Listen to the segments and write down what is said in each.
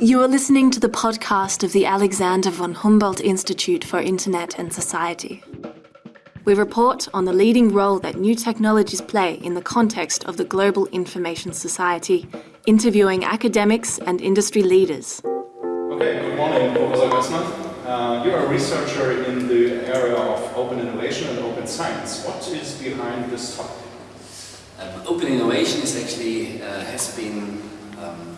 You are listening to the podcast of the Alexander von Humboldt Institute for Internet and Society. We report on the leading role that new technologies play in the context of the global information society, interviewing academics and industry leaders. Okay, good morning, Professor Gössner. Uh, you're a researcher in the area of open innovation and open science. What is behind this topic? Um, open innovation is actually uh, has been um, an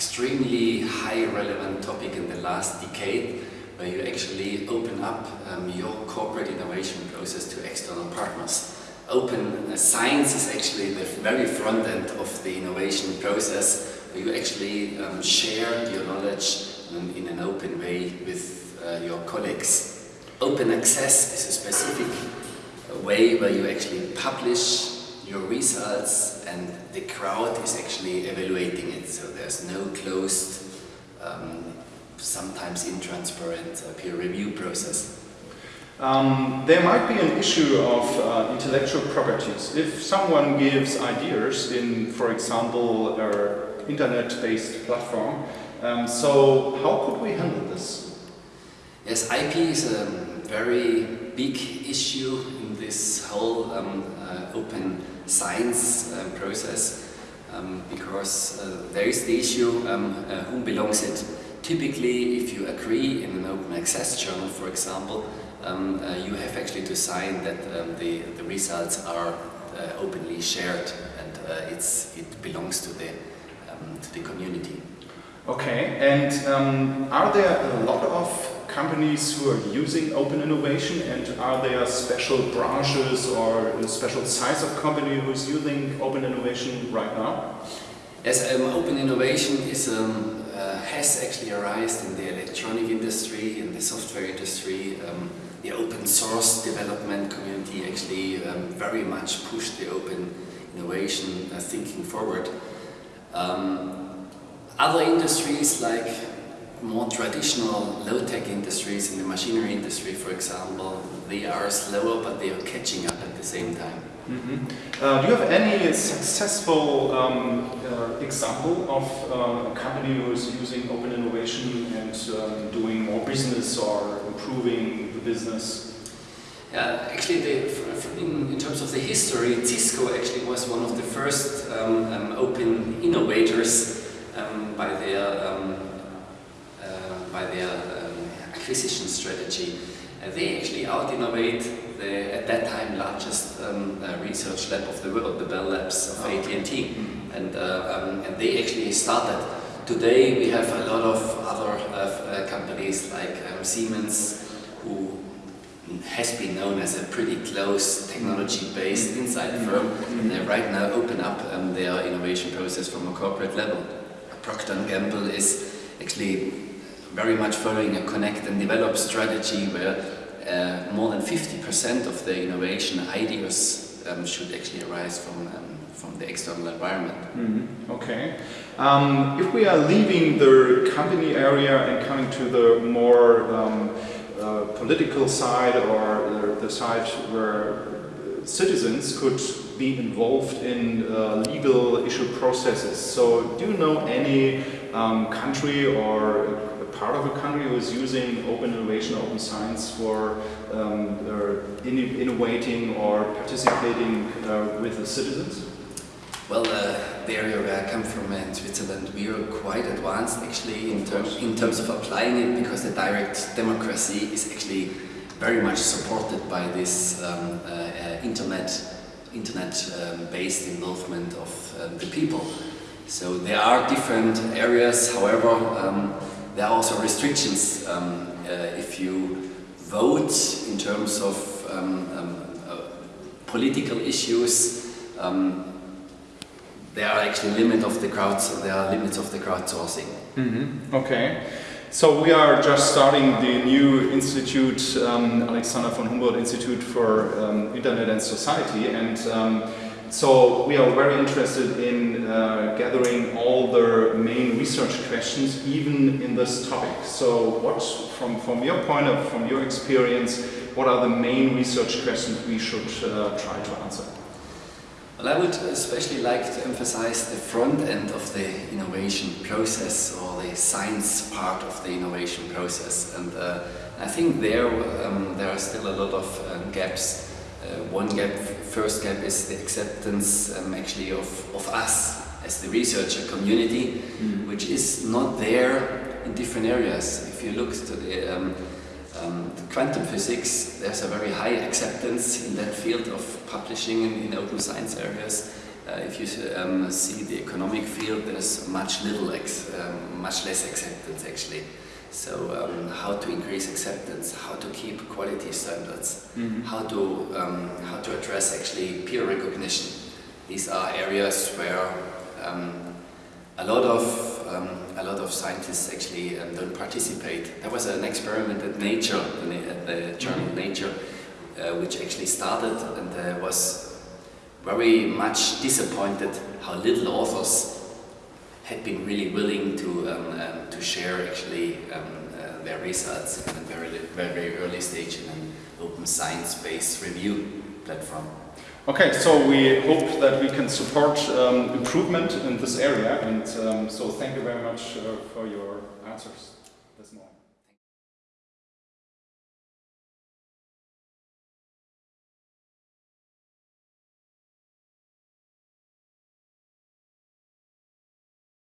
extremely high relevant topic in the last decade where you actually open up um, your corporate innovation process to external partners. Open uh, science is actually the very front end of the innovation process where you actually um, share your knowledge um, in an open way with uh, your colleagues. Open access is a specific uh, way where you actually publish your results and the crowd is actually evaluating it so there's no closed um, sometimes intransparent uh, peer review process. Um, there might be an issue of uh, intellectual properties. If someone gives ideas in, for example, an internet-based platform, um, so how could we handle this? Yes, IP is a very big issue in this whole um, uh, open science uh, process um, because uh, there is the issue um, uh, whom belongs it. Typically, if you agree in an open access journal, for example, um, uh, you have actually to sign that um, the, the results are uh, openly shared and it's, it belongs to the, um, to the community. Okay, and are there a lot of companies who are using open innovation and are there special branches or a special size of company who's using open innovation right now? Yes, um, open innovation is um, uh, has actually arisen in the electronic industry, in the software industry. Um, the open source development community actually um, very much pushed the open innovation uh, thinking forward. Um, other industries like more traditional low-tech industries in the machinery industry, for example, they are slower but they are catching up at the same time. Mm -hmm. uh, do you have any successful um, uh, example of uh, a company who is using open innovation and um, doing more business or improving the business? Yeah, actually, the, in, in, terms of the history, Cisco actually was one of the first um, um open innovators um, by their um, uh, by their acquisition strategy. Uh, they actually out-innovate the, at that time, largest um, uh, research lab of the world, the Bell Labs of oh. AT&T. And, uh, um, and they actually started. Today we have a lot of other uh, companies like um, Siemens, who has been known as a pretty close technology-based mm-hmm. inside firm, mm-hmm. and they right now open up um, their innovation process from a corporate level. Procter & Gamble is actually very much following a connect and develop strategy where uh, more than 50% of the innovation ideas um, should actually arise from, um, from the external environment. Mm -hmm. Okay. Um, if we are leaving the company area and coming to the more um, uh, political side or the, side where citizens could be involved in uh, legal issue processes. So do you know any um, country or part of a country who is using open innovation, open science for um, in innovating or participating uh, with the citizens? Well, uh, the area where I come from in Switzerland, we are quite advanced actually in, terms in terms of applying it because the direct democracy is actually very much supported by this um, uh, uh internet internet-based um, involvement of um, the people. So there are different areas, however, um, there are also restrictions um, uh, if you vote in terms of um, um uh, political issues. Um, there are actually limit of the crowds. There are limits of the crowdsourcing. Mm -hmm. Okay. So we are just starting the new institute, um, Alexander von Humboldt Institute for Internet and Society, and so we are very interested in uh, gathering all the main research questions, even in this topic. So what, from, from your point of, from your experience, what are the main research questions we should uh, try to answer? Well, I would especially like to emphasize the front end of the innovation process or the science part of the innovation process. And uh, I think there um, there are still a lot of um, gaps. Uh, one gap, first gap is the acceptance um, actually of, of us as the researcher community, mm. which is not there in different areas. If you look to the um, um, quantum physics, there's a very high acceptance in that field of publishing in, in open science areas. Uh, if you um, see the economic field, there's much little, um, much less acceptance actually. So um, how to increase acceptance, how to keep quality standards, mm -hmm. how to um, how to address actually peer recognition. These are areas where um, a lot of um, a lot of scientists actually um, don't participate. There was an experiment at Nature, at the journal mm-hmm. Nature, uh, which actually started and uh, was very much disappointed how little authors had been really willing to um, um to share actually um, uh, their results in a very, very, very early stage in an open science-based review platform. Okay, so we hope that we can support um, improvement in this area and so thank you very much uh, for your answers this morning.